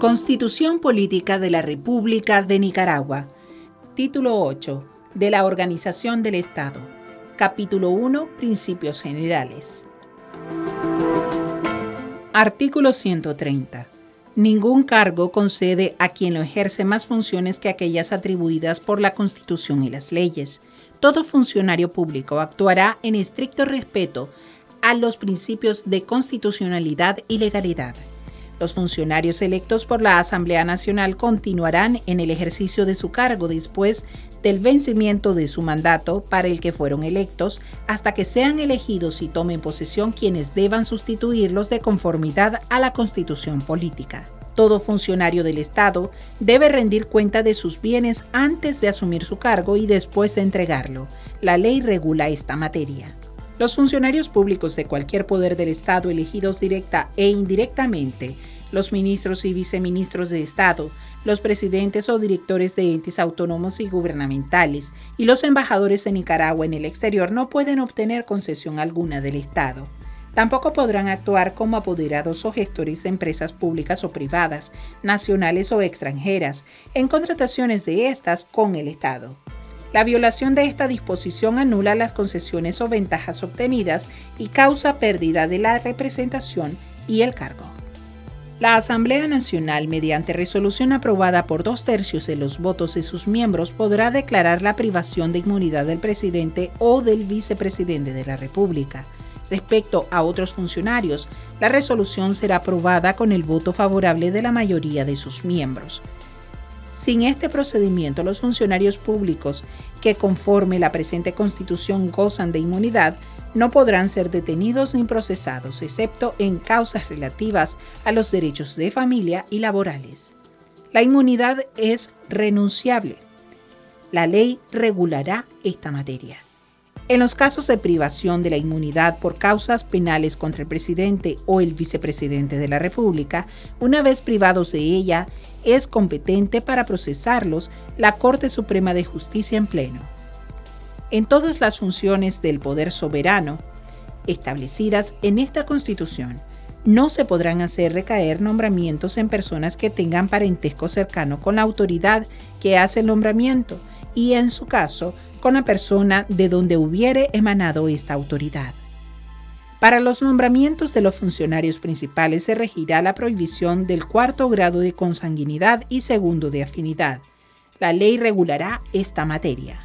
Constitución Política de la República de Nicaragua. Título 8. De la Organización del Estado. Capítulo 1. Principios Generales. Artículo 130. Ningún cargo concede a quien lo ejerce más funciones que aquellas atribuidas por la Constitución y las leyes. Todo funcionario público actuará en estricto respeto a los principios de constitucionalidad y legalidad. Los funcionarios electos por la Asamblea Nacional continuarán en el ejercicio de su cargo después del vencimiento de su mandato para el que fueron electos hasta que sean elegidos y tomen posesión quienes deban sustituirlos de conformidad a la constitución política. Todo funcionario del Estado debe rendir cuenta de sus bienes antes de asumir su cargo y después de entregarlo. La ley regula esta materia. Los funcionarios públicos de cualquier poder del Estado elegidos directa e indirectamente, los ministros y viceministros de Estado, los presidentes o directores de entes autónomos y gubernamentales y los embajadores de Nicaragua en el exterior no pueden obtener concesión alguna del Estado. Tampoco podrán actuar como apoderados o gestores de empresas públicas o privadas, nacionales o extranjeras, en contrataciones de estas con el Estado. La violación de esta disposición anula las concesiones o ventajas obtenidas y causa pérdida de la representación y el cargo. La Asamblea Nacional, mediante resolución aprobada por dos tercios de los votos de sus miembros, podrá declarar la privación de inmunidad del presidente o del vicepresidente de la República. Respecto a otros funcionarios, la resolución será aprobada con el voto favorable de la mayoría de sus miembros. Sin este procedimiento, los funcionarios públicos que conforme la presente Constitución gozan de inmunidad no podrán ser detenidos ni procesados, excepto en causas relativas a los derechos de familia y laborales. La inmunidad es renunciable. La ley regulará esta materia. En los casos de privación de la inmunidad por causas penales contra el presidente o el vicepresidente de la República, una vez privados de ella, es competente para procesarlos la Corte Suprema de Justicia en pleno. En todas las funciones del poder soberano establecidas en esta Constitución, no se podrán hacer recaer nombramientos en personas que tengan parentesco cercano con la autoridad que hace el nombramiento y, en su caso, con la persona de donde hubiere emanado esta autoridad. Para los nombramientos de los funcionarios principales se regirá la prohibición del cuarto grado de consanguinidad y segundo de afinidad. La ley regulará esta materia.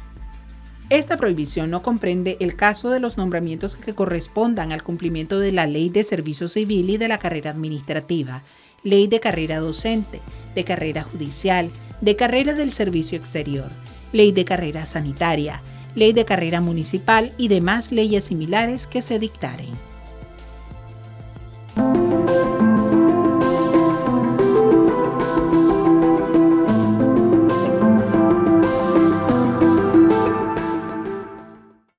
Esta prohibición no comprende el caso de los nombramientos que correspondan al cumplimiento de la Ley de Servicio Civil y de la carrera administrativa, Ley de carrera docente, de carrera judicial, de carrera del servicio exterior, ley de carrera sanitaria, ley de carrera municipal y demás leyes similares que se dictaren.